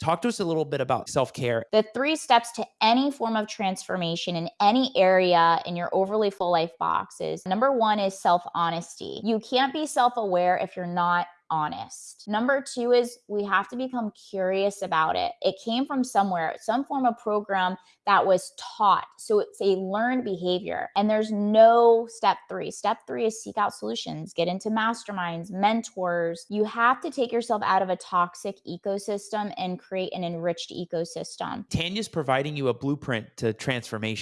Talk to us a little bit about self care. The three steps to any form of transformation in any area in your overly full life box is number one is self honesty. You can't be self aware if you're not honest. Number two is we have to become curious about it. It came from somewhere, some form of program that was taught. So it's a learned behavior. And there's no step three. Step three is seek out solutions, get into masterminds, mentors. You have to take yourself out of a toxic ecosystem and create an enriched ecosystem. Tanya's providing you a blueprint to transformation.